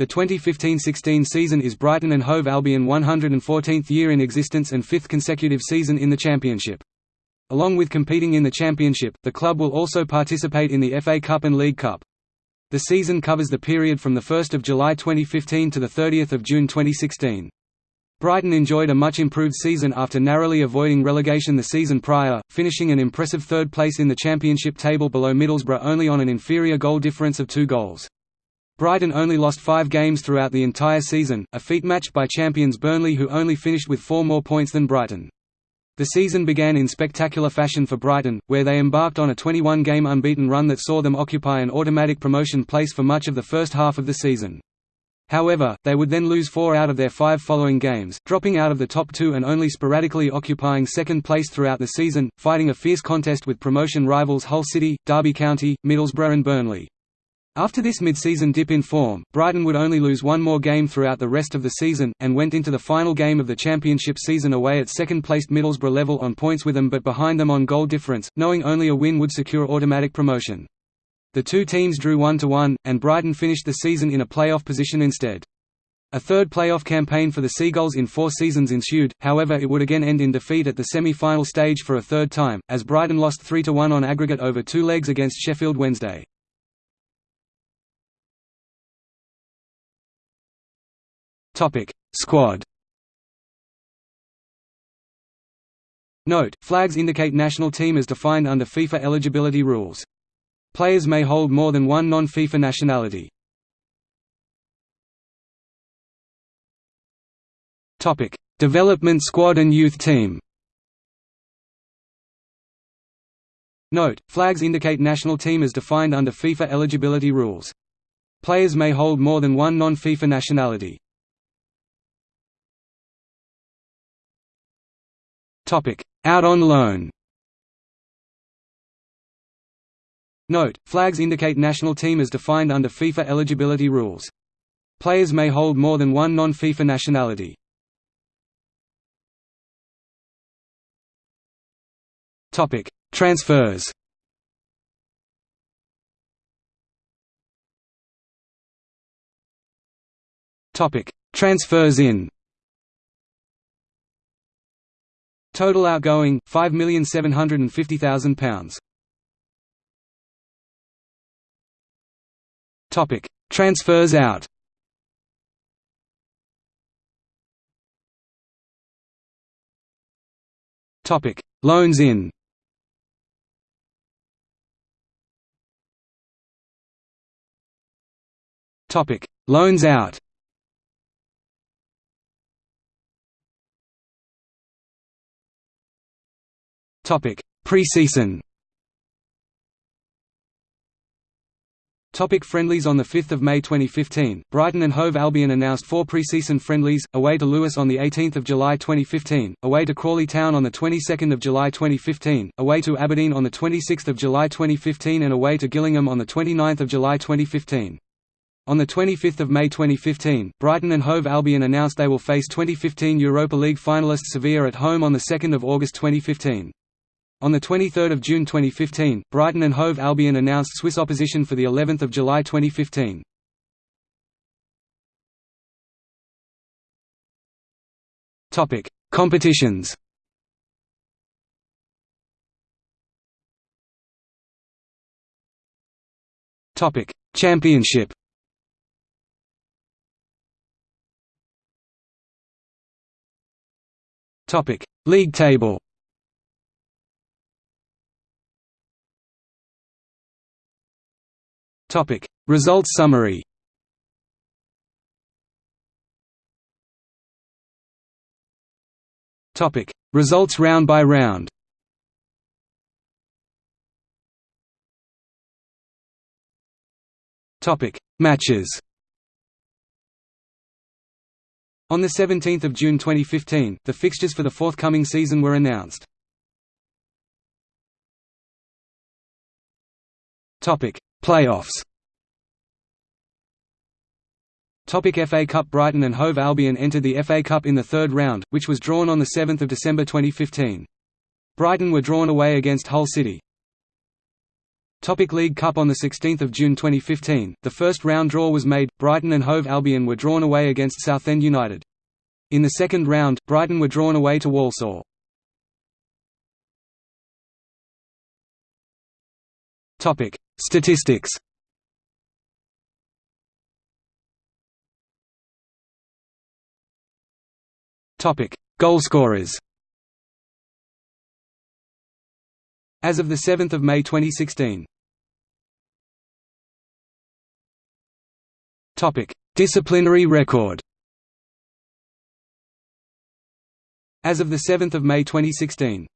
The 2015–16 season is Brighton and Hove Albion 114th year in existence and fifth consecutive season in the Championship. Along with competing in the Championship, the club will also participate in the FA Cup and League Cup. The season covers the period from 1 July 2015 to 30 June 2016. Brighton enjoyed a much improved season after narrowly avoiding relegation the season prior, finishing an impressive third place in the Championship table below Middlesbrough only on an inferior goal difference of two goals. Brighton only lost five games throughout the entire season, a feat matched by champions Burnley who only finished with four more points than Brighton. The season began in spectacular fashion for Brighton, where they embarked on a 21-game unbeaten run that saw them occupy an automatic promotion place for much of the first half of the season. However, they would then lose four out of their five following games, dropping out of the top two and only sporadically occupying second place throughout the season, fighting a fierce contest with promotion rivals Hull City, Derby County, Middlesbrough and Burnley. After this mid-season dip in form, Brighton would only lose one more game throughout the rest of the season, and went into the final game of the championship season away at second-placed Middlesbrough level on points with them but behind them on goal difference, knowing only a win would secure automatic promotion. The two teams drew 1–1, and Brighton finished the season in a playoff position instead. A third playoff campaign for the Seagulls in four seasons ensued, however it would again end in defeat at the semi-final stage for a third time, as Brighton lost 3–1 on aggregate over two legs against Sheffield Wednesday. Topic: Squad. Note: Flags indicate national team as defined under FIFA eligibility rules. Players may hold more than one non-FIFA nationality. Topic: Development squad and youth team. Note: Flags indicate national team as defined under FIFA eligibility rules. Players may hold more than one non-FIFA nationality. Out on loan Note, flags indicate national team as defined under FIFA eligibility rules. Players may hold more than one non-FIFA nationality. Topic: Transfers Topic: Transfers in Total outgoing £5,750,000. Topic: Transfers out. Topic: Loans in. Topic: Loans out. Topic: Preseason. Topic friendlies On 5 May 2015, Brighton and Hove Albion announced four preseason friendlies, away to Lewes on 18 July 2015, away to Crawley Town on 22 July 2015, away to Aberdeen on 26 July 2015 and away to Gillingham on 29 July 2015. On 25 May 2015, Brighton and Hove Albion announced they will face 2015 Europa League finalists Sevilla at home on 2 August 2015. On 23 June 2015, Brighton and Hove Albion announced Swiss opposition for the 11th of July 2015. Topic: Competitions. Topic: Championship. Topic: League table. Topic: Results summary. Topic: Results round by round. Topic: Matches. On 17 June 2015, the fixtures for the forthcoming season were announced. Playoffs Topic FA Cup Brighton and Hove Albion entered the FA Cup in the third round, which was drawn on 7 December 2015. Brighton were drawn away against Hull City. Topic League Cup On 16 June 2015, the first round draw was made, Brighton and Hove Albion were drawn away against Southend United. In the second round, Brighton were drawn away to Walsall. Statistics. Topic: Goalscorers As of 7 May 2016 Topic: Disciplinary record. As of 7 May 2016